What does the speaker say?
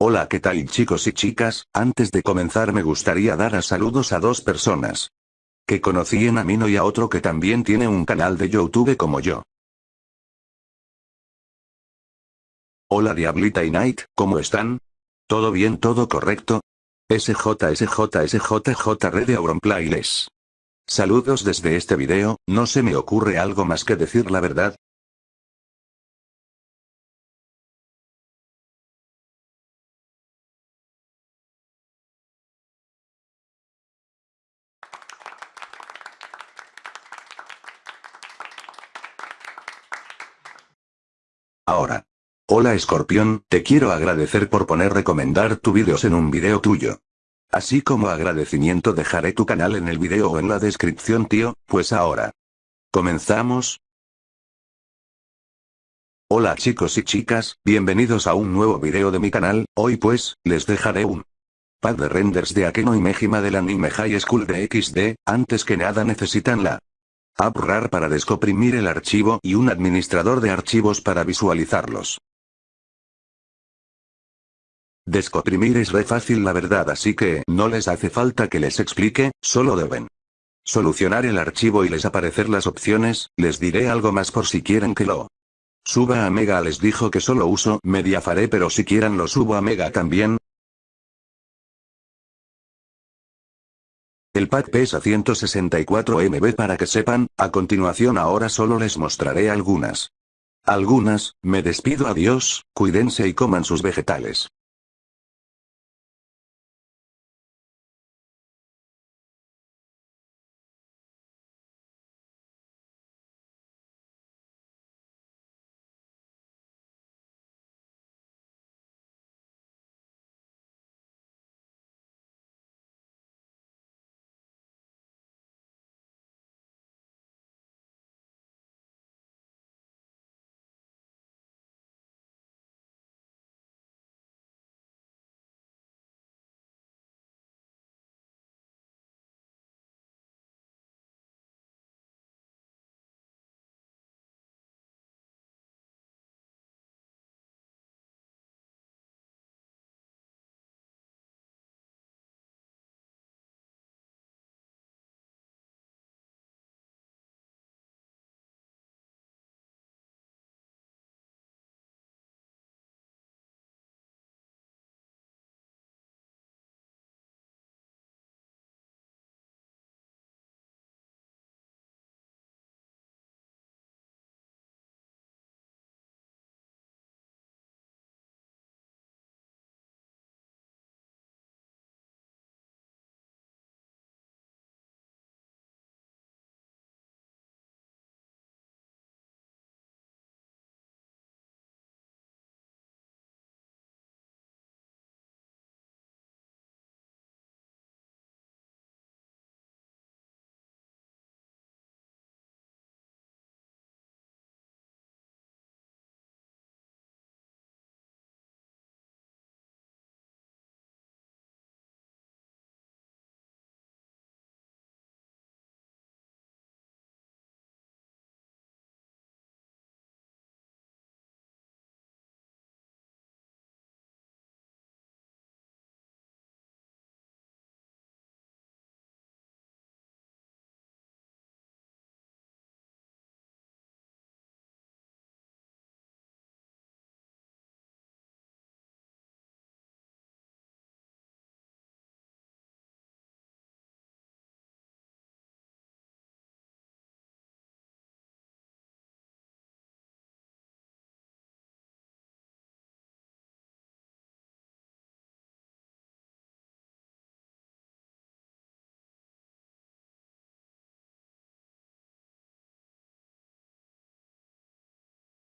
Hola qué tal chicos y chicas, antes de comenzar me gustaría dar a saludos a dos personas. Que conocí en Amino y a otro que también tiene un canal de YouTube como yo. Hola Diablita y Night, ¿cómo están? ¿Todo bien todo correcto? SJSJSJJ Red Auronplayles. Saludos desde este video, no se me ocurre algo más que decir la verdad, Ahora. Hola Escorpión, te quiero agradecer por poner recomendar tu vídeos en un video tuyo. Así como agradecimiento dejaré tu canal en el video o en la descripción tío, pues ahora. ¿Comenzamos? Hola chicos y chicas, bienvenidos a un nuevo video de mi canal, hoy pues, les dejaré un pad de renders de Akeno y Mejima del anime High School de XD, antes que nada necesitan la AppRAR para descomprimir el archivo y un administrador de archivos para visualizarlos. Descomprimir es re fácil la verdad así que no les hace falta que les explique, solo deben solucionar el archivo y les aparecer las opciones, les diré algo más por si quieren que lo suba a Mega les dijo que solo uso Mediafare pero si quieran lo subo a Mega también, El pack pesa 164 MB para que sepan, a continuación ahora solo les mostraré algunas. Algunas, me despido adiós, cuídense y coman sus vegetales.